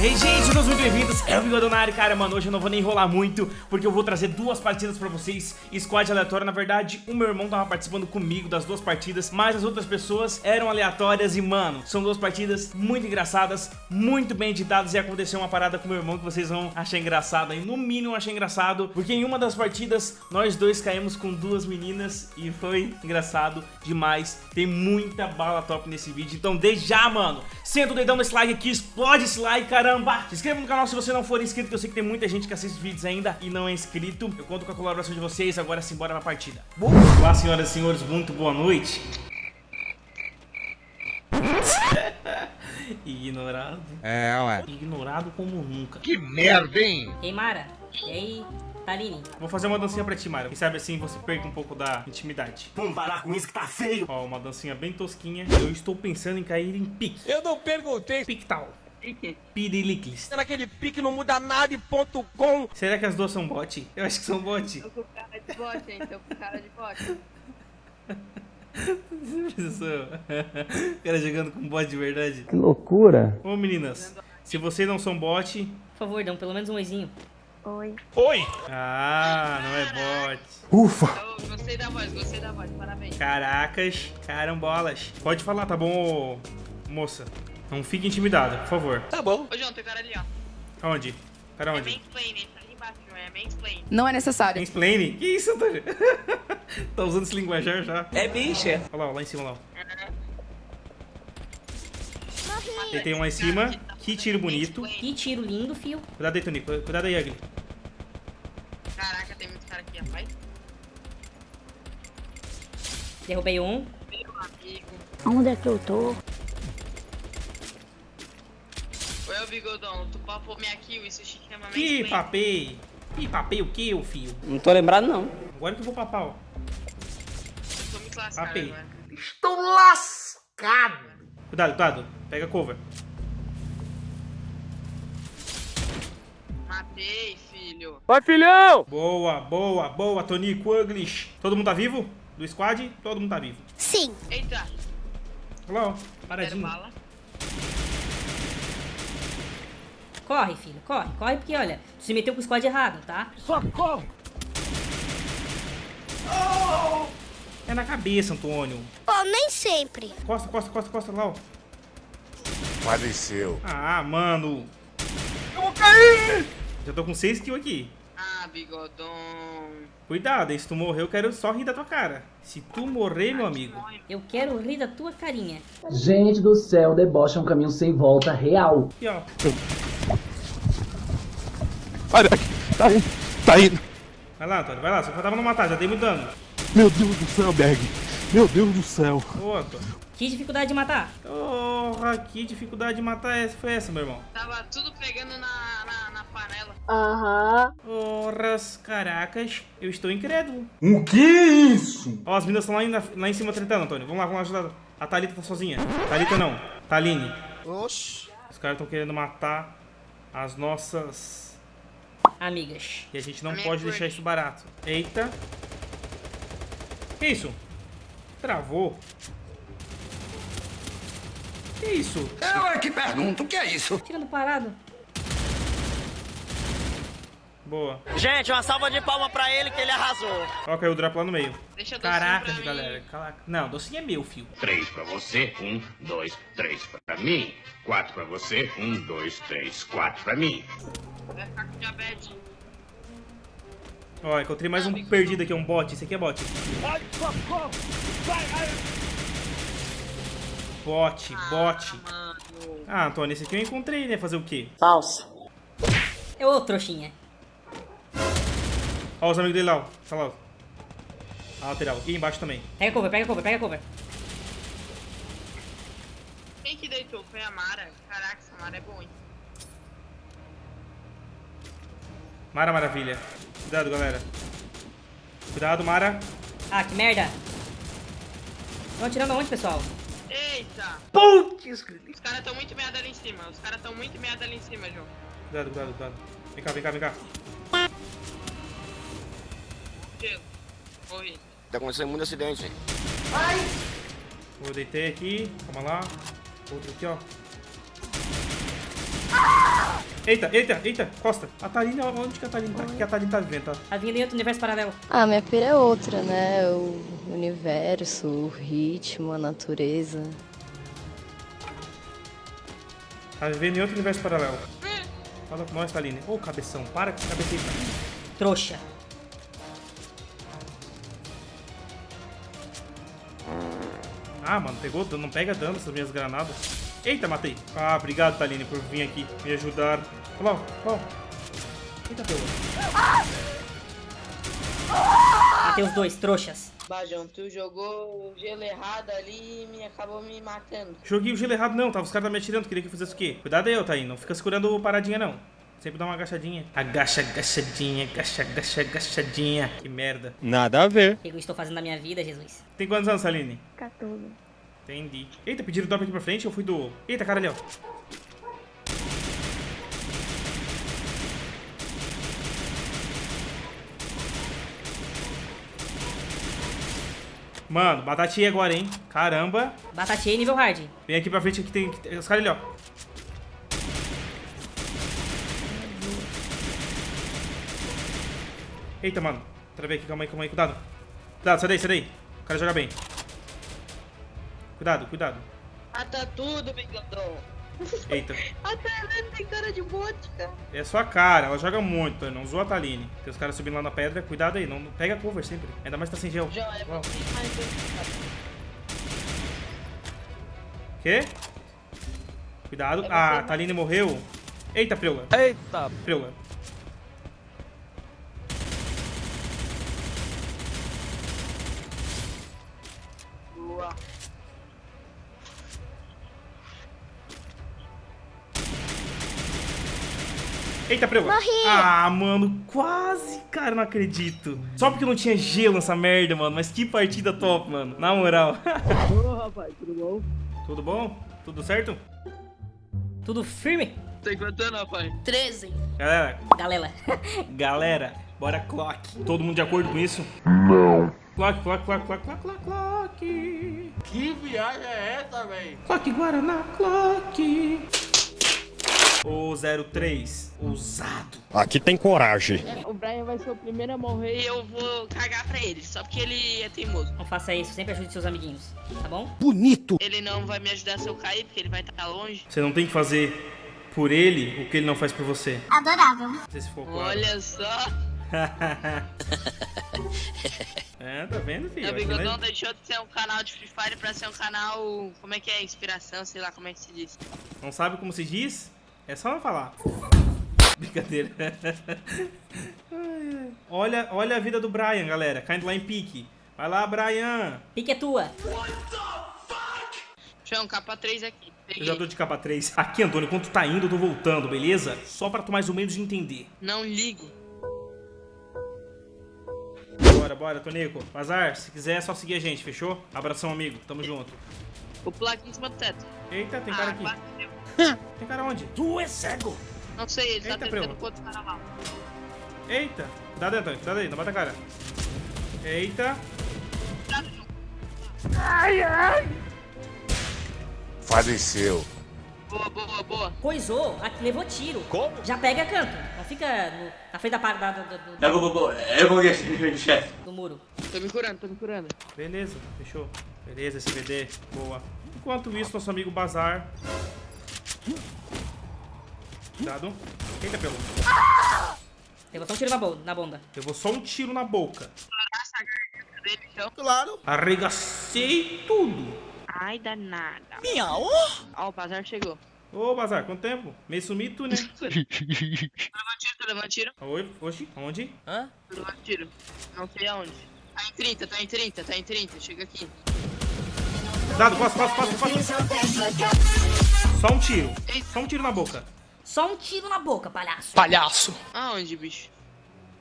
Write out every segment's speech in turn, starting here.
E aí, gente, todos muito bem-vindos, é o Bigodonari, cara, mano, hoje eu não vou nem enrolar muito, porque eu vou trazer duas partidas pra vocês, squad aleatório, na verdade, o meu irmão tava participando comigo das duas partidas, mas as outras pessoas eram aleatórias e, mano, são duas partidas muito engraçadas, muito bem editadas, e aconteceu uma parada com o meu irmão que vocês vão achar engraçado aí, no mínimo achei engraçado, porque em uma das partidas, nós dois caímos com duas meninas, e foi engraçado demais, tem muita bala top nesse vídeo, então desde já, mano, senta o dedão nesse like aqui, explode esse like, caramba! Se inscreva no canal se você não for inscrito, que eu sei que tem muita gente que assiste vídeos ainda e não é inscrito. Eu conto com a colaboração de vocês, agora sim, bora pra partida. Olá, senhoras e senhores, muito boa noite. Ignorado. É, ué. Ignorado como nunca. Que merda, hein? Ei, Mara. E aí, Taline? Vou fazer uma dancinha pra ti, Mara. Quem sabe assim você perde um pouco da intimidade. Vamos parar com isso que tá feio. Ó, uma dancinha bem tosquinha. Eu estou pensando em cair em pique. Eu não perguntei. Piriliclis. Naquele pique não muda nada e ponto com. Será que as duas são bot? Eu acho que são bot. Tô com cara de bote, hein? Tô com cara de. Pensou? O cara jogando com bot de verdade. Que loucura. Ô meninas, se vocês não são bot. Por favor, dão pelo menos um oizinho. Oi. Oi! Ah, não é bot. Ufa. Eu gostei da voz, gostei da voz. Parabéns. Caracas, carambolas. Pode falar, tá bom, moça? Não fique intimidada, por favor. Tá bom. Ô, João, tem cara ali, ó. Aonde? Cara, É onde? mansplaining, tá ali embaixo. É mansplaining. Não é necessário. Mansplaining? Que isso, Antônio? tá usando esse linguajar já. É bicha. Olha lá, ó, lá em cima, lá. ó. Tem, tem um lá em cima. Que tiro bonito. Que tiro lindo, fio. Cuidado aí, Tonico. Cuidado aí, Agli. Caraca, tem muito cara aqui, rapaz. Derrubei um. Meu amigo. Onde é que eu tô? Oi, ô Bigodão. Tu papou minha kill, isso se chama Que mansplaining. papei. Que papei o que, ô filho? Não tô lembrado, não. Agora que eu vou papar, ó. Eu tô muito lascado Papei. agora. Estou lascado. Cuidado, cuidado. Pega cover. Matei, filho. Vai, filhão! Boa, boa, boa, Tonico English. Todo mundo tá vivo? Do squad? Todo mundo tá vivo. Sim. Eita, Olha lá, ó. quero Paradinho. bala. Corre, filho, corre. Corre porque, olha, tu se meteu com o squad errado, tá? Socorro. É na cabeça, Antônio. Oh, nem sempre. Costa, costa, costa, costa lá, ó. Faleceu. Ah, mano. Eu vou cair! Já tô com 6 kills aqui. Ah, Bigodão. Cuidado, hein? Se tu morrer, eu quero só rir da tua cara. Se tu morrer, meu amigo. Eu quero rir da tua carinha. Gente do céu, deboche é um caminho sem volta real. Aqui, ó. Olha aqui, tá indo, tá indo. Vai lá, Antônio, vai lá. Só faltava não matar, já dei muito dano. Meu Deus do céu, Berg. Meu Deus do céu. Ô, Antônio. Que dificuldade de matar. Porra, que dificuldade de matar essa foi essa, meu irmão? Tava tudo pegando na, na, na panela. Aham. Porras, caracas, eu estou incrédulo. O que é isso? Ó, as meninas estão lá, em- lá em cima tretando, Antônio. Vamos lá, vamos lá ajudar. A Thalita tá sozinha. Thalita não, Taline. Oxi. Os caras estão querendo matar as nossas... Amigas. E a gente não A pode deixar isso barato. Eita. Que isso? Travou. Que isso? Eu é que pergunto, o que é isso? Tirando parado. Boa. Gente, uma salva de palma pra ele que ele arrasou. Ó, caiu o drop lá no meio. Deixa Caracas, mim. galera. Caraca. Não, docinho é meu, fio. Três pra você, um, dois, três pra mim. Quatro pra você, um, dois, três, quatro pra mim. Vai ficar com diabetes. Ó, encontrei mais um perdido aqui, um bot. Esse aqui é bot. Ai, socorro. Vai, ai. Bot, bot. Mano. Ah, Antônio, esse aqui eu encontrei, né? Fazer o quê? Falso. É ô, trouxinha. Ó, os amigos dele lá, ó. Tá lá, ó. A lateral. E embaixo também. Pega cover, pega cover, pega cover. Quem que deitou? Foi a Mara. Caraca, essa Mara é boa, hein? Mara Maravilha. Cuidado, galera. Cuidado, Mara. Ah, que merda. Estão atirando aonde, pessoal? Eita! Putz. Os caras tão muito meada ali em cima. Os caras tão muito meada ali em cima, João. Cuidado, cuidado, cuidado. Vem cá, vem cá, vem cá. Gelo. Morri. Tá acontecendo muito acidente. Vou deitei aqui. Calma lá. Outro aqui, ó. Eita, eita, eita, Costa. A Thaline, onde que a Thaline tá? O que a Thaline tá vivendo, tá? Tá vindo em outro universo paralelo. Ah, minha pira é outra, né? O universo, o ritmo, a natureza. Tá vivendo em outro universo paralelo. Fala com nós, Thaline. Ô, cabeção, para com tá? Trouxa. Ah, mano, pegou dano, não pega dano essas minhas granadas. Eita, matei. Ah, obrigado, Taline, por vir aqui me ajudar. Lá, ó. Eita, pegou. Matei os dois, trouxas. Bajão, tu jogou o gelo errado ali e me acabou me matando. Joguei o gelo errado, não. Tava os caras me atirando. Queria que eu fizesse o quê? Cuidado aí, Taline. Não fica segurando paradinha, não. Sempre dá uma agachadinha. Agacha, agachadinha, agacha, agacha, agachadinha. Que merda. Nada a ver. O que eu estou fazendo na minha vida, Jesus? Tem quantos anos, Taline? 14. Entendi. Eita, pediram drop aqui pra frente. Eu fui do... Eita, cara ali, ó. Mano, batatinha agora, hein? Caramba. Batatinha nível hard. Vem aqui pra frente, aqui tem, tem os caras ali, ó. Eita, mano. Travei aqui, calma aí, calma aí, cuidado. Cuidado, sai daí, sai daí. O cara joga bem. Cuidado, cuidado. Mata tudo, bigodão. Eita. A Tailândia tem cara de bote, cara. É sua cara, ela joga muito, não zoa a Taline. Tem os caras subindo lá na pedra, cuidado aí, não pega cover sempre. Ainda mais tá sem gel. Já é. Quê? Cuidado. Ah, a Taline morreu. Eita, Preula. Eita. Preula. Boa. Eita, Preula. Morri. Ah, mano, quase, cara, não acredito. Só porque não tinha gelo nessa merda, mano. Mas que partida top, mano. Na moral. Ô, rapaz, tudo bom? Tudo bom? Tudo certo? Tudo firme? Tem quanto ano, rapaz? 13. Galera, Galera. galera, bora clock. Todo mundo de acordo com isso? Não. Clock, clock, clock, clock, clock, clock, clock. Que viagem é essa, véi? Clock Guaraná, clock. O 03, ousado. Aqui tem coragem. O Brian vai ser o primeiro a morrer e eu vou cagar pra ele, só porque ele é teimoso. Não faça isso, sempre ajude seus amiguinhos, tá bom? Bonito. Ele não vai me ajudar se eu cair, porque ele vai estar longe. Você não tem que fazer por ele o que ele não faz por você. Adorável. Não sei se for claro. Olha só. é, tá vendo, filho? Meu Aqui, né? bigodão deixou de ser um canal de Free Fire pra ser um canal. Como é que é? Inspiração, sei lá como é que se diz. Não sabe como se diz? É só não falar. Brincadeira. Olha, olha a vida do Brian, galera. Caindo lá em pique. Vai lá, Brian. Pique é tua. João, capa 3 aqui. Eu já tô de capa 3. Aqui, Antônio, enquanto tu tá indo, eu tô voltando, beleza? Só pra tu mais ou menos entender. Não ligo. Bora, bora, Tonico. Bazar, se quiser é só seguir a gente, fechou? Abração, amigo. Tamo junto. Vou pular aqui em cima do teto. Eita, tem cara Ah, aqui. Tem cara onde? Tu é cego. Não sei, ele tá Eita, tentando primo. com outro cara lá. Eita. Cuidado aí, Antônio. Cuidado aí, não bata a cara. Eita. Faleceu. Boa, boa, boa. Coisou, aqui levou tiro. Como? Já pega canto. Não fica no- na frente da, par- da, da- do, do, Eu vou, eu vou ver, chefe. do muro. Tô me curando, tô me curando. Beleza, fechou. Beleza, SVD. Boa. Enquanto isso, nosso amigo Bazar. Cuidado. Eita, pelo. Levou só um tiro na, bo na bunda. Eu vou só um tiro na boca. Dele, então. Claro. Arregacei tudo. Ai, danada. Miau. Ó, o bazar chegou. Ô, Bazar, quanto tempo? Meio sumido, né? Tô levando tiro, tô levando tiro. Oi, oxi, onde? Tô levando tiro. Não sei aonde. Tá em 30, tá em 30, tá em 30. Chega aqui. Cuidado, costa, costa, costa, costa. Só um tiro. Só um tiro na boca. Só um tiro na boca, palhaço. Palhaço. Aonde, bicho?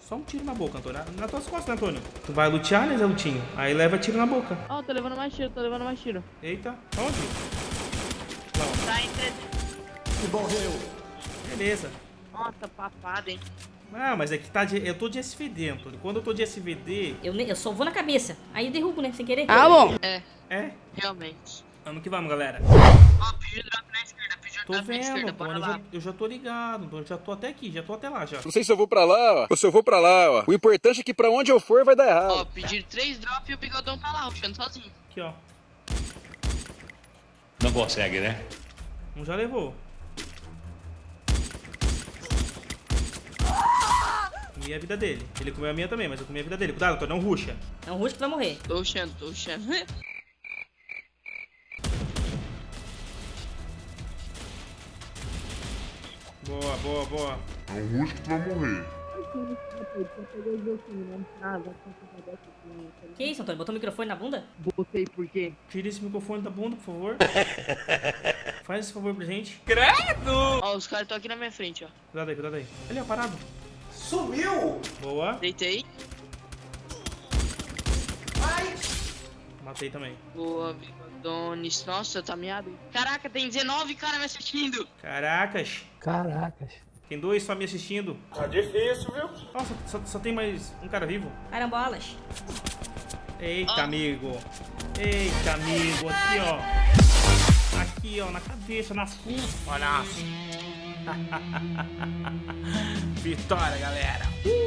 Só um tiro na boca, Antônio. Nas tuas costas, né, Antônio? Tu vai lutear, né, Zé Lutinho? Aí leva tiro na boca. Ó, tô levando mais tiro, tô levando mais tiro. Eita, onde? Tá em 300. Beleza. Nossa, papada, hein? Ah, mas é que tá de, eu tô de SVD, Antônio. Quando eu tô de SVD, Eu, ne- eu só vou na cabeça. Aí eu derrubo, né? Sem querer. bom. É, é. realmente. Vamos que vamos, galera. Ó, pediu drop na esquerda, pediu Tô vendo. Eu já, eu já tô ligado. Eu já tô até aqui, já tô até lá já. Não sei se eu vou pra lá, ó, ou se eu vou pra lá, ó. O importante é que pra onde eu for vai dar Ó, errado. pedir três drop e o bigodão tá lá, rushando sozinho. Aqui, ó. Não consegue, né? Um já levou. Comi a vida dele. Ele comeu a minha também, mas eu comi a vida dele. Cuidado, Tony, não ruxa. É um rush que vai morrer. Tô rushando, tô rushando. Boa, boa, boa. É um rusco que vai morrer. Que isso, Antônio? Botou o microfone na bunda? Botei por quê? Tira esse microfone da bunda, por favor. Faz esse favor pra gente. Ó, os caras estão aqui na minha frente, ó. Cuidado aí, cuidado aí. Ali, ó, parado. Sumiu! Boa. Deitei. Matei também. Boa, bigodones. Nossa, tá meado. Caraca, tem 19 caras me assistindo. Caracas. Caracas. Tem dois só me assistindo. Tá difícil, viu? Nossa, só, só tem mais um cara vivo. Carambolas. Eita, Ah. amigo. Eita, amigo. Aqui, ó. Aqui, ó. Na cabeça, na fuça. Olha. Vitória, galera. Uh!